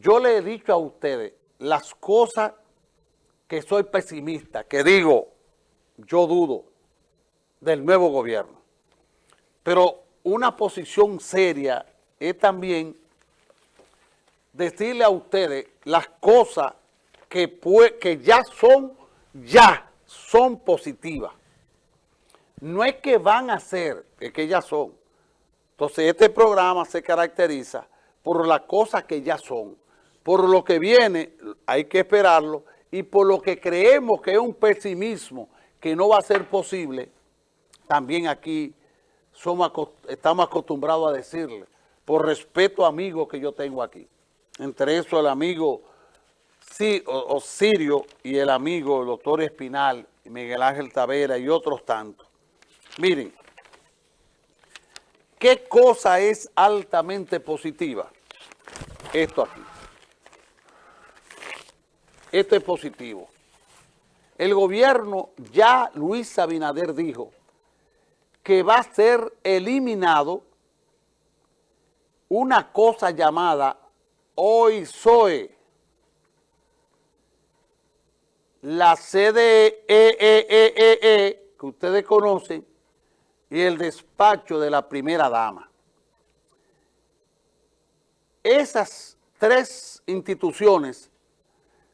yo le he dicho a ustedes las cosas que soy pesimista, que digo, yo dudo del nuevo gobierno. Pero una posición seria es también decirle a ustedes las cosas que, que ya son, ya son positivas. No es que van a ser, es que ya son. Entonces este programa se caracteriza por las cosas que ya son. Por lo que viene, hay que esperarlo, y por lo que creemos que es un pesimismo que no va a ser posible, también aquí somos, estamos acostumbrados a decirle, por respeto a amigos que yo tengo aquí. Entre eso el amigo Sirio y el amigo el doctor Espinal, Miguel Ángel Tavera y otros tantos. Miren, ¿qué cosa es altamente positiva? Esto aquí. Esto es positivo. El gobierno, ya Luis Abinader dijo que va a ser eliminado una cosa llamada OISOE, la CDEEEE, e, que ustedes conocen, y el despacho de la primera dama. Esas tres instituciones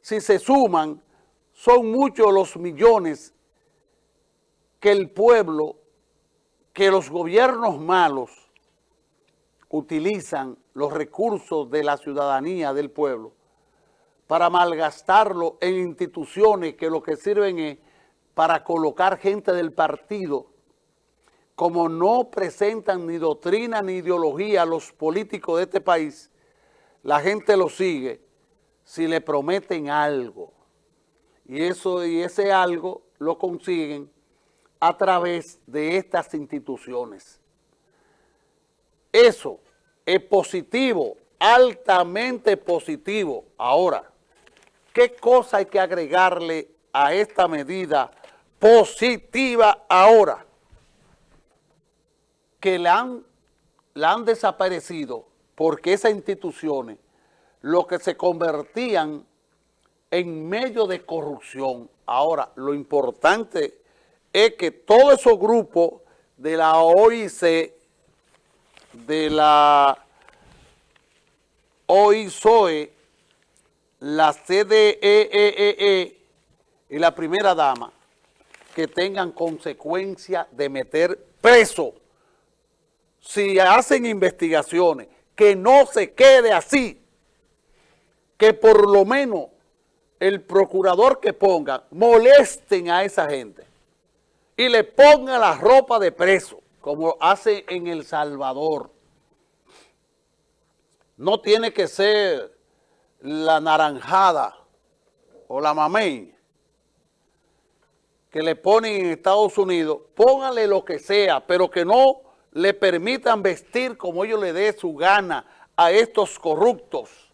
si se suman, son muchos los millones que el pueblo, que los gobiernos malos utilizan los recursos de la ciudadanía del pueblo para malgastarlo en instituciones que lo que sirven es para colocar gente del partido como no presentan ni doctrina ni ideología los políticos de este país, la gente lo sigue si le prometen algo. Y, eso, y ese algo lo consiguen a través de estas instituciones. Eso es positivo, altamente positivo. Ahora, ¿qué cosa hay que agregarle a esta medida positiva ahora? Que la han, han desaparecido porque esas instituciones lo que se convertían en medio de corrupción. Ahora, lo importante es que todos esos grupos de la OIC, de la OISOE, la CDEEE e e y la primera dama, que tengan consecuencia de meter preso. Si hacen investigaciones, que no se quede así que por lo menos el procurador que ponga molesten a esa gente y le ponga la ropa de preso, como hace en El Salvador. No tiene que ser la naranjada o la mamey que le ponen en Estados Unidos, póngale lo que sea, pero que no le permitan vestir como ellos le dé su gana a estos corruptos.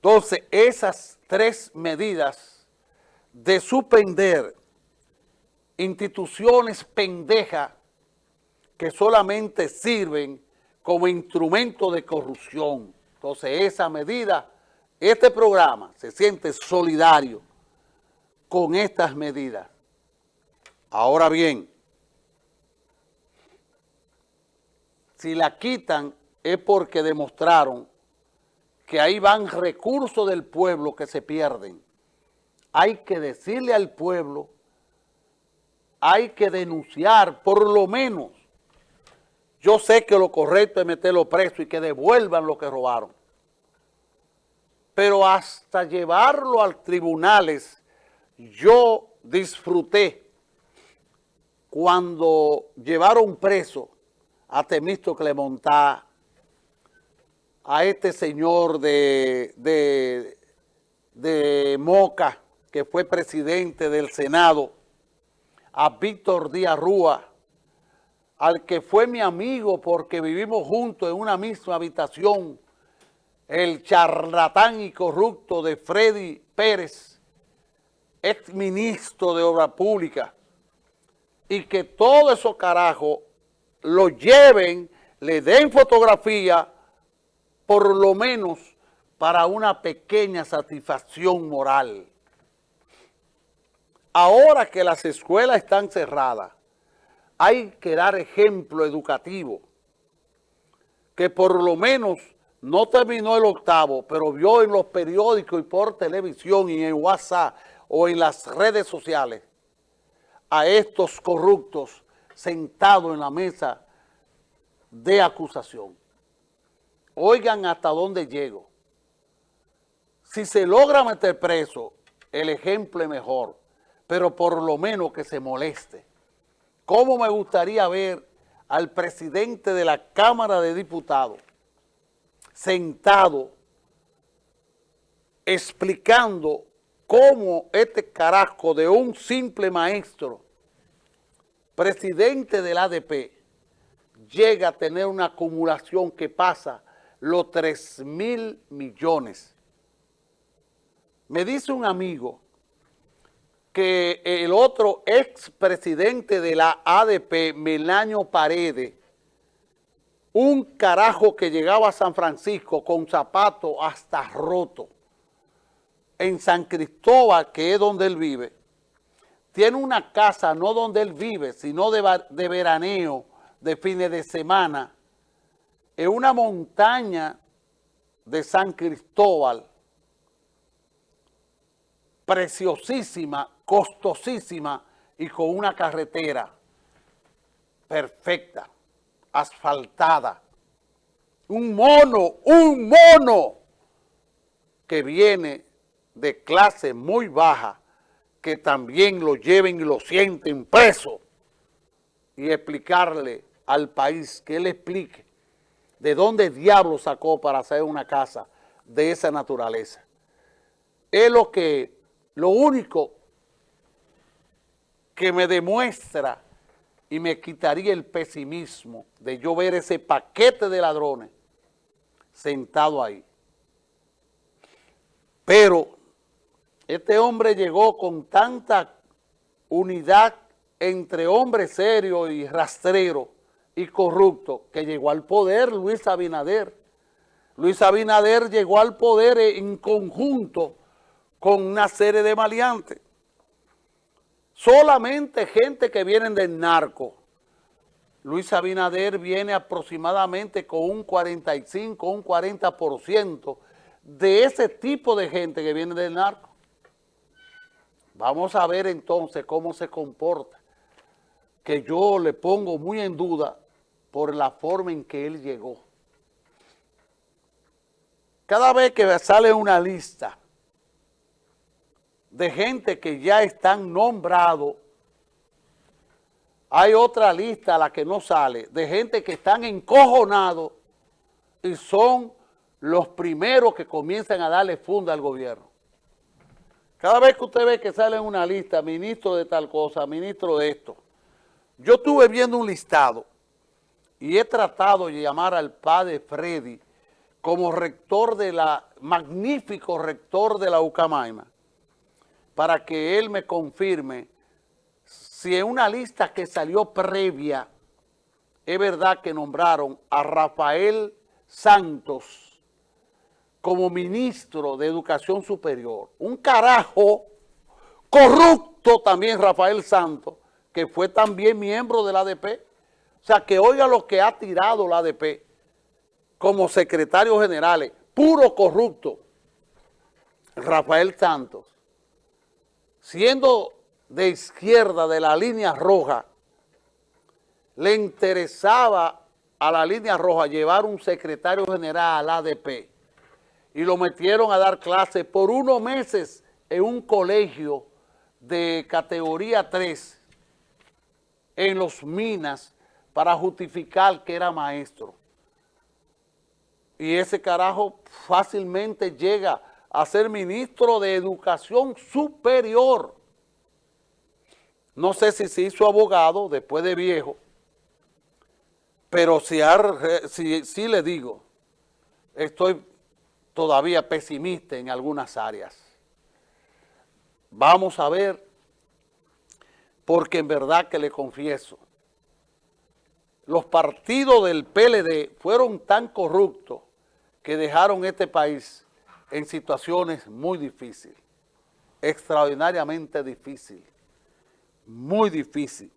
Entonces, esas tres medidas de suspender instituciones pendejas que solamente sirven como instrumento de corrupción. Entonces, esa medida, este programa se siente solidario con estas medidas. Ahora bien, si la quitan es porque demostraron que ahí van recursos del pueblo que se pierden. Hay que decirle al pueblo, hay que denunciar, por lo menos. Yo sé que lo correcto es meterlo preso y que devuelvan lo que robaron. Pero hasta llevarlo a tribunales, yo disfruté cuando llevaron preso a Temisto Clemontá, a este señor de, de, Moca, que fue presidente del Senado, a Víctor Díaz Rúa, al que fue mi amigo porque vivimos juntos en una misma habitación, el charlatán y corrupto de Freddy Pérez, ex ministro de Obra Pública, y que todo eso carajo lo lleven, le den fotografía por lo menos para una pequeña satisfacción moral. Ahora que las escuelas están cerradas, hay que dar ejemplo educativo, que por lo menos no terminó el octavo, pero vio en los periódicos y por televisión y en WhatsApp o en las redes sociales a estos corruptos sentados en la mesa de acusación. Oigan hasta dónde llego. Si se logra meter preso, el ejemplo es mejor, pero por lo menos que se moleste. ¿Cómo me gustaría ver al presidente de la Cámara de Diputados sentado explicando cómo este carajo de un simple maestro, presidente del ADP, llega a tener una acumulación que pasa los 3 mil millones. Me dice un amigo que el otro expresidente de la ADP, Melanio Paredes, un carajo que llegaba a San Francisco con zapatos hasta roto, en San Cristóbal, que es donde él vive, tiene una casa no donde él vive, sino de veraneo, de fines de semana, en una montaña de San Cristóbal, preciosísima, costosísima y con una carretera perfecta, asfaltada. Un mono, un mono que viene de clase muy baja, que también lo lleven y lo sienten preso y explicarle al país, que él explique de dónde diablo sacó para hacer una casa de esa naturaleza. Es lo que, lo único que me demuestra y me quitaría el pesimismo de yo ver ese paquete de ladrones sentado ahí. Pero este hombre llegó con tanta unidad entre hombre serio y rastrero y corrupto que llegó al poder Luis Abinader. Luis Abinader llegó al poder en conjunto con una serie de maleantes. Solamente gente que vienen del narco. Luis Abinader viene aproximadamente con un 45, un 40% de ese tipo de gente que viene del narco. Vamos a ver entonces cómo se comporta que yo le pongo muy en duda por la forma en que él llegó. Cada vez que sale una lista de gente que ya están nombrados, hay otra lista a la que no sale, de gente que están encojonados y son los primeros que comienzan a darle funda al gobierno. Cada vez que usted ve que sale una lista, ministro de tal cosa, ministro de esto, yo estuve viendo un listado y he tratado de llamar al padre Freddy como rector de la, magnífico rector de la Ucamaima, para que él me confirme si en una lista que salió previa, es verdad que nombraron a Rafael Santos como ministro de Educación Superior. Un carajo corrupto también Rafael Santos, que fue también miembro de la ADP. O sea, que oiga lo que ha tirado la ADP como secretario general, puro corrupto, Rafael Santos, siendo de izquierda de la línea roja, le interesaba a la línea roja llevar un secretario general al ADP y lo metieron a dar clases por unos meses en un colegio de categoría 3 en los minas para justificar que era maestro. Y ese carajo fácilmente llega a ser ministro de Educación Superior. No sé si se hizo abogado después de viejo, pero si, si, si le digo, estoy todavía pesimista en algunas áreas. Vamos a ver porque en verdad que le confieso, los partidos del PLD fueron tan corruptos que dejaron este país en situaciones muy difíciles, extraordinariamente difíciles, muy difíciles.